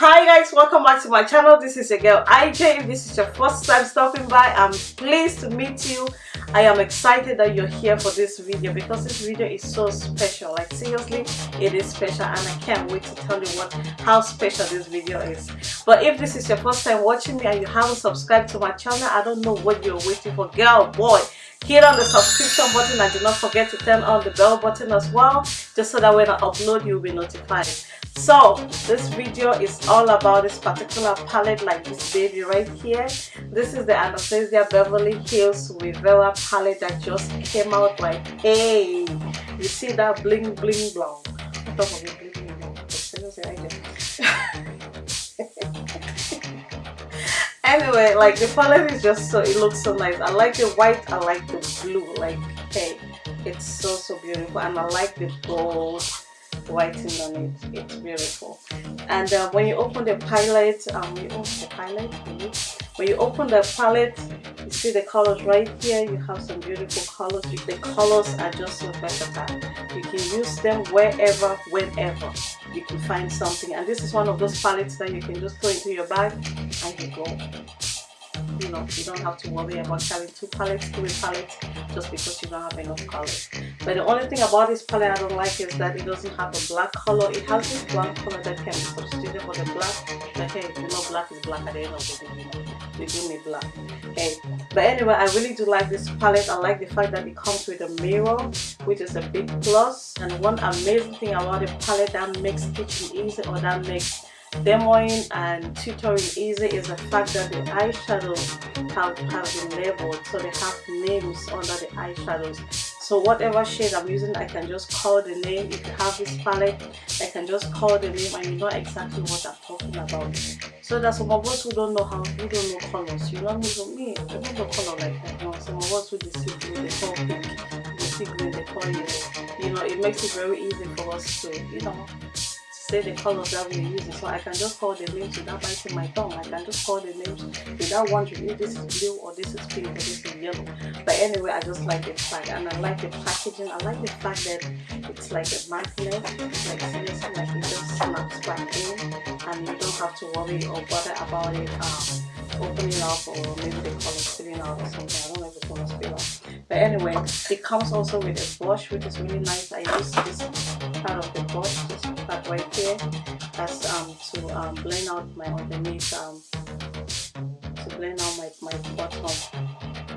hi guys welcome back to my channel. This is your girl IJ if this is your first time stopping by I'm pleased to meet you. I am excited that you're here for this video because this video is so special. Like seriously it is special and I can't wait to tell you what how special this video is. But if this is your first time watching me and you haven't subscribed to my channel I don't know what you're waiting for. Girl boy hit on the subscription button and do not forget to turn on the bell button as well just so that when I upload you'll be notified so this video is all about this particular palette like this baby right here. This is the anastasia beverly hills Riviera palette that just came out like hey! You see that bling bling blow anyway like the palette is just so it looks so nice. I like the white i like the blue like hey it's so so beautiful. And i like the gold writing on it it's beautiful. And uh, when you open the palette um you open the palette when you open the palette you see the colors right here. You have some beautiful colors. The colors are just so versatile you can use them wherever whenever you can find something. And this is one of those palettes that you can just throw into your bag and you go you don't have to worry about having two palettes three palettes just because you don't have enough colors but the only thing about this palette I don't like is that it doesn't have a black color. It has this black color that can be substituted for the black. But hey you know black is black at the end of the day you know you do need black. Hey but anyway I really do like this palette. I like the fact that it comes with a mirror which is a big plus. and one amazing thing about the palette that makes stitching easy or that makes demoing and tutoring easy is the fact that the eyeshadows have, have been labeled so they have names under the eyeshadows so whatever shade I'm using I can just call the name. If you have this palette I can just call the name and you know exactly what I'm talking about. So that some of us who don't know how who don't know colors. You know me I don't know color like that. No some of us who see blue they call pink they see green they call yellow you know it makes it very easy for us to you know say the colors that we're using. So I can just call the names without biting my tongue. I can just call the names without wondering if this is blue or this is pink or this is yellow. But anyway I just like the fact and I like the packaging. I like the fact that it's like a magnet like seriously like it just snaps back in and you don't have to worry or bother about it um, opening up or maybe the color spilling out or something. I don't know if it's gonna spill out. But anyway it comes also with a brush which is really nice. I use this blend out my underneath um to blend out my, my bottom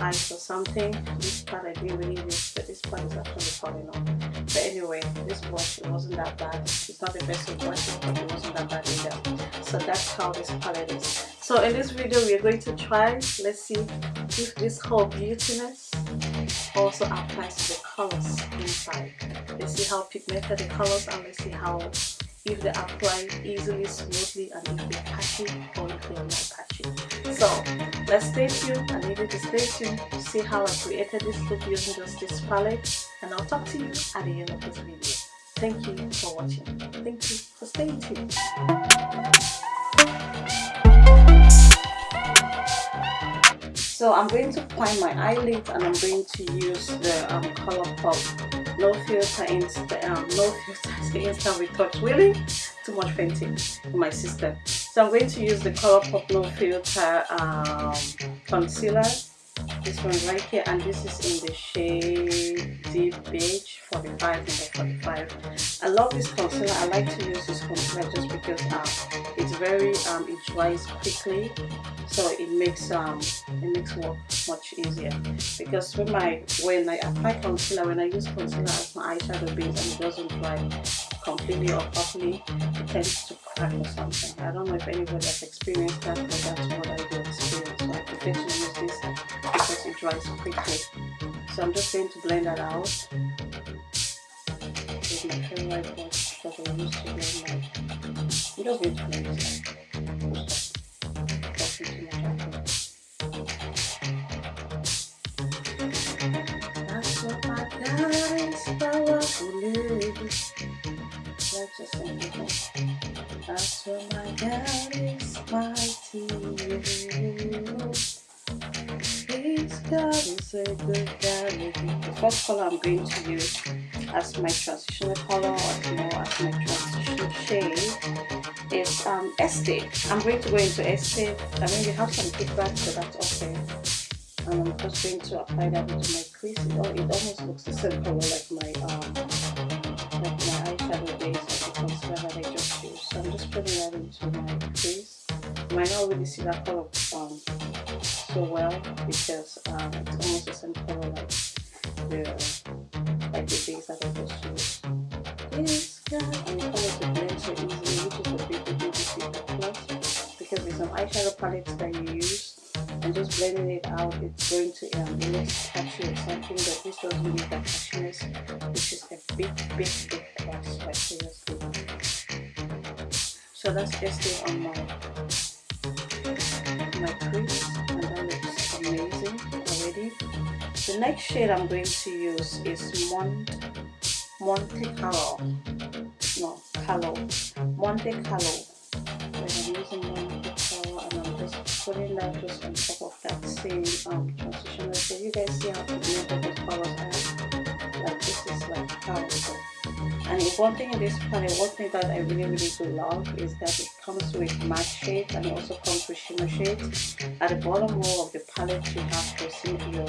eyes or something. This part I didn't really use but this part is actually falling off. But anyway this brush it wasn't that bad. It's not the best of but it wasn't that bad either. So that's how this palette is. So in this video we are going to try let's see if this whole beautiness also applies to the colors inside. Let's see how pigmented the colors are let's see how if they apply easily smoothly and if they patchy or if they are not patchy so let's stay tuned. Need you to stay tuned to see how I created this look using just this palette and I'll talk to you at the end of this video. Thank you for watching. Thank you for staying tuned. So I'm going to prime my eyelids and I'm going to use the um, Colourpop no filter insta um, no filter instant retouch really too much fainting in my system. So I'm going to use the Colourpop no filter um, concealer. This one right here and this is in the shade deep beige 45 number 45 i love this concealer. I like to use this concealer just because um, very um, it dries quickly so it makes um it makes work much easier. Because when my when i apply concealer when i use concealer as my eyeshadow base and it doesn't dry completely or properly it tends to crack or something. I don't know if anybody has experienced that but that's what i do experience. So i prefer to use this because it dries quickly. So i'm just going to blend that out. With my favorite brush because i used to blend my this That's what my is powerful That's just. That's what my God is mighty. This God is a good God. The first color I'm going to use as my transitional color, or you know, as my transition shade is um, Estee. I'm going to go into Estee. I mean, you have some kickback, so that's okay. And I'm just going to apply that into my crease. It, it almost looks the same color like my um, like my eyeshadow base or the concealer that I just used. So I'm just putting that into my crease. You might not really see that color um, so well because um, it's almost the same color like the eyeshadow palette that you use and just blending it out it's going to um, look catchy or something but this doesn't need that catchiness which is a big big big plus like seriously so that's just it on my my crease and that looks amazing already. The next shade I'm going to use is Mont Monte Carlo no Carlo Monte Carlo I'm using putting that just on top of that same um, transitioner so you guys see how pigmented those colors are like this is like powerful and one thing in this palette one thing that I really really do love is that it comes with matte shades and it also comes with shimmer shades at the bottom row of the palette you have to see your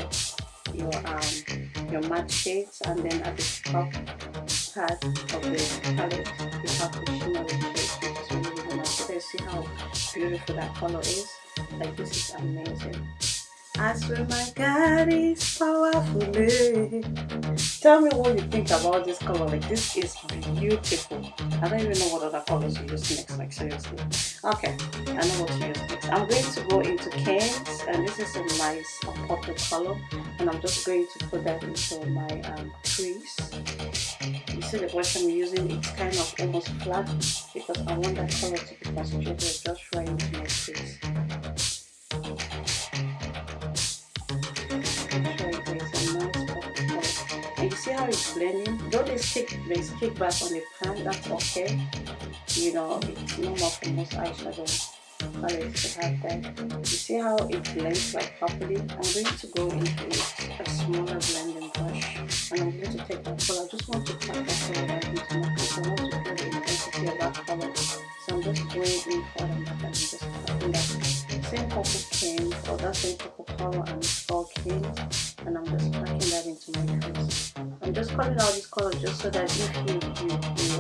your um your matte shades. And then at the top part of the palette you have the shimmer shades which is really really nice. You see how beautiful that color is like this is amazing I swear my God is powerful. Tell me what you think about this color. Like this is beautiful. I don't even know what other colors you use next. Like seriously. Okay, I know what to use next. I'm going to go into Cannes, and this is a nice uh, purple color, and I'm just going to put that into my um, crease. You see the brush I'm using? It's kind of almost flat because I want that color to be concentrated just right into my crease. How it's blending though stick? kick stick back on the pan? That's okay. You know it's normal for most eyeshadow. Colors to have that you see how it blends like properly? I'm going to go into a smaller blending brush and i'm going to take that color. I just want to pack that color right into my face i want to feel the intensity of that color. So i'm just going in for and back and just packing that. Same purple cane or that same purple color and it's cane and i'm just packing that into my face calling out this color just so that if you, you, you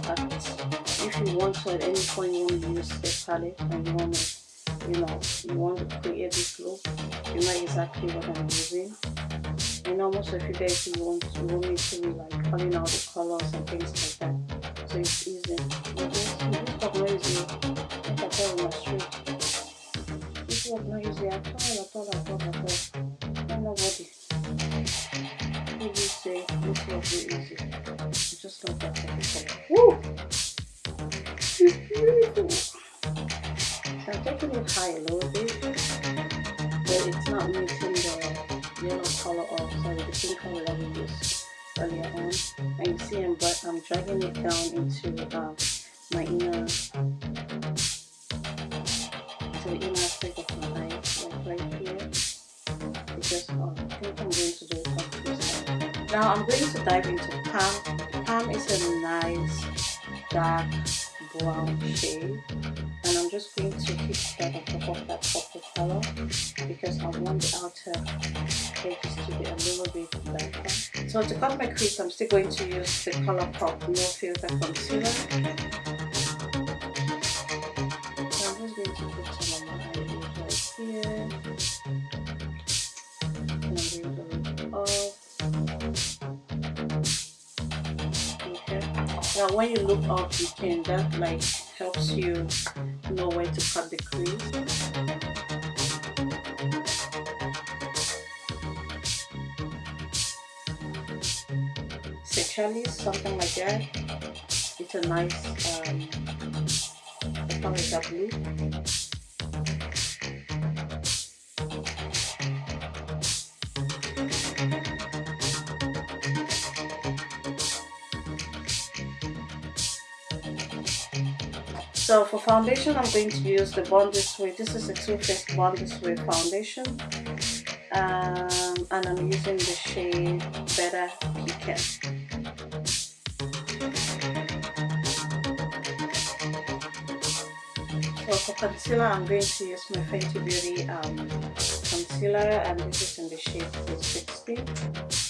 if you want to at any point you want to use this palette and you want to, you know, you want to create this look, you know exactly what I'm using. And almost if you guys you want, you want me to be like calling out the colors and things like that. So it's I'm going to do now I'm going to dive into Palm. Palm is a nice dark brown shade and I'm just going to hit that on top of that purple color because I want the outer edges to be a little bit darker. So to cut my crease I'm still going to use the Colourpop No Filter Concealer. I'm just going to put some on my eyelids right here. Now when you look up, you can, that like helps you know where to cut the crease. Seychelles, something like that. It's a nice, um, color is blue. So for foundation, I'm going to use the Born This Way. This is a Too Faced Born This Way foundation. Um, and I'm using the shade Better Pecan. So for concealer, I'm going to use my Fenty Beauty um, concealer and this is in the shade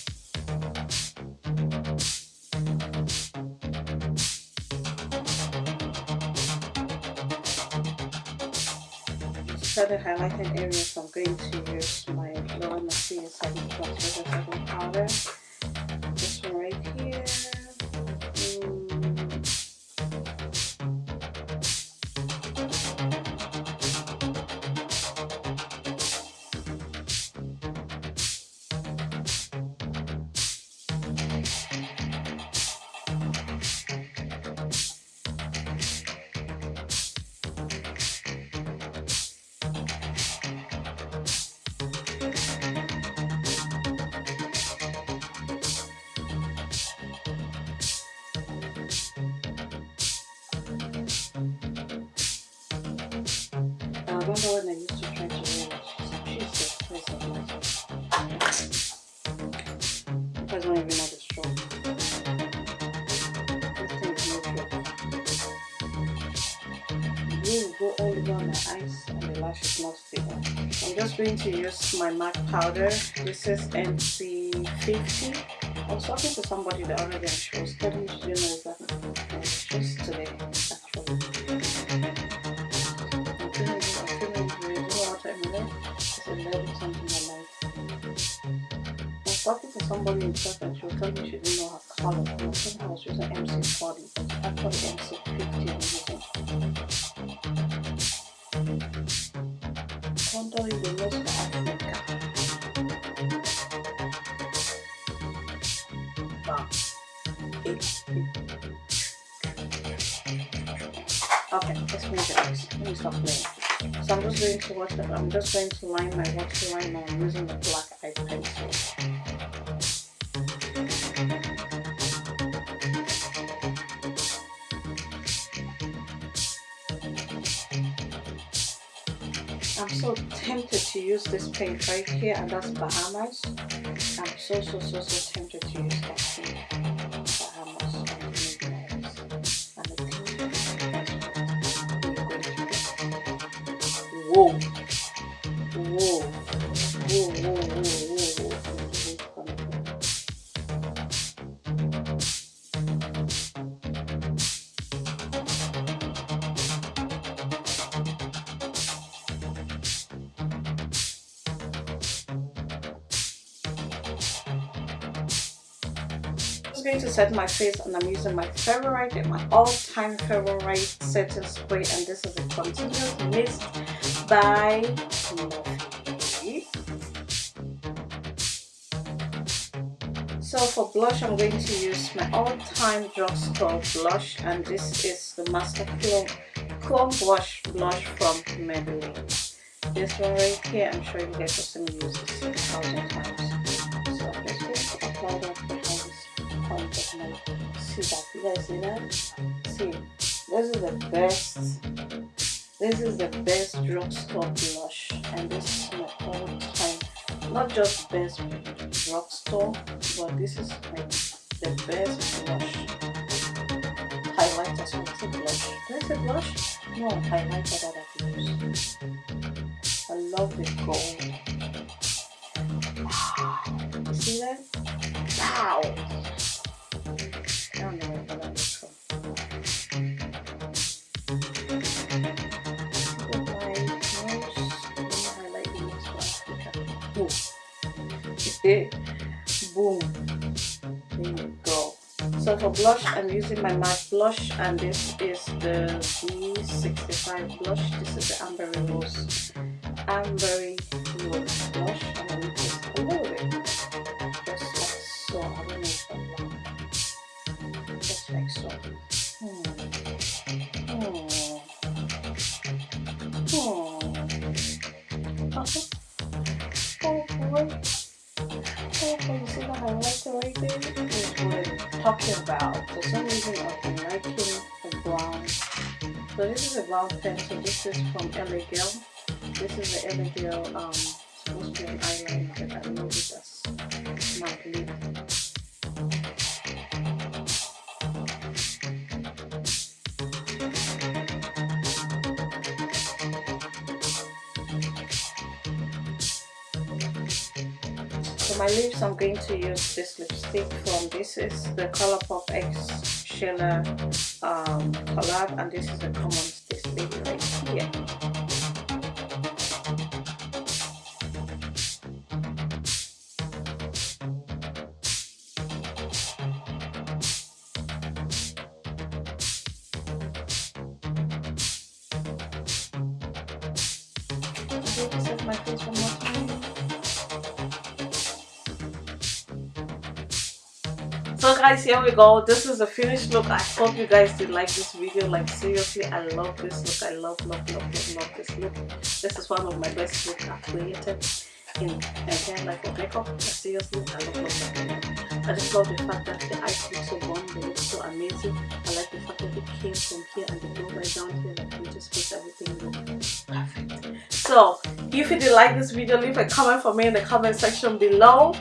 360. For the highlighting areas, I'm going to use my Laura Mercier 7 Plus 7 powder. Remember when I used to try to wear Jesus Christ of Nazareth. You guys don't even know the struggle. This thing no joke. Blue go all over my eyes and the lash is not. I'm just going to use my MAC powder. This is NC50. I was talking to somebody the other day and she was telling me she didn't know exactly. It's just today, talking to somebody in church and she was telling me she didn't know her color. I think oh, I was using NC40, but actually NC50 I'm using. Contour is the most for Africa. Wow. Okay, let's make it. Let me stop playing. So I'm just going to watch it. I'm just going to line my waterline now using the black eye pencil. I'm so tempted to use this paint right here and that's Bahamas. I'm so so so so tempted to use that paint. Going to set my face and I'm using my favorite, my all-time favorite setting spray and this is a continuous mist by. So for blush I'm going to use my all-time drugstore blush and this is the Master Chrome, Chrome Blush Blush from Maybelline. This one right here I'm sure you guys have seen me use this a thousand times. So I'm just going to apply that see that you guys see that. See this is the best this is the best drugstore blush and this is my all time not just best drugstore but this is like the best blush. Highlighter so it's a blush? Did I say blush? no highlighter that I use I love the gold. Ah, you see that? wow boom. There you go. So for blush i'm using my matte blush and this is the b65 blush. This is the ambery rose. Ambery talking about. For some reason I've been liking the brown. So this is a brown pencil. This is from LA Girl. This is the LA Girl um, to eyeliner, for my lips I'm going to use this lipstick from this is the Colourpop X Sheila um, collab and this is the common this right here So guys, here we go. This is the finished look. I hope you guys did like this video. Like seriously, I love this look. I love, love, love, love, love this look. This is one of my best looks I've created in again like a makeup. Seriously, I love, love, love. I just love the fact that the eyes look so warm, they look so amazing. I like the fact that it came from here and they go right down here. Like it just makes everything look perfect. So if you did like this video, leave a comment for me in the comment section below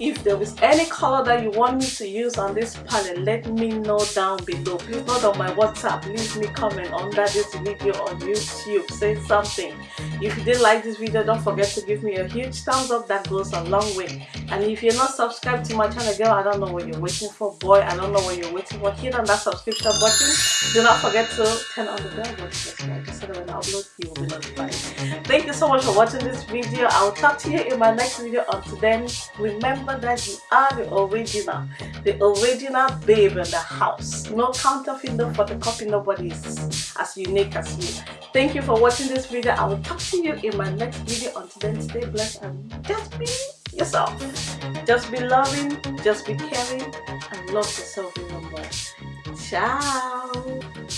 if there is any color that you want me to use on this palette let me know down below. Please not on my whatsapp. Leave me comment under this video on youtube. Say something. If you did like this video don't forget to give me a huge thumbs up that goes a long way. And if you're not subscribed to my channel girl i don't know what you're waiting for. Boy i don't know what you're waiting for. Hit on that subscription button. Do not forget to turn on the bell button so that when i upload you will be notified. Thank you so much for watching this video. I'll talk to you in my next video. Until then remember remember that you are the original, the original babe in the house. No counterfeit, no photocopy, nobody is as unique as you. Thank you for watching this video. I will talk to you in my next video. Until then, stay blessed and just be yourself. Just be loving, just be caring, and love yourself even more. Ciao.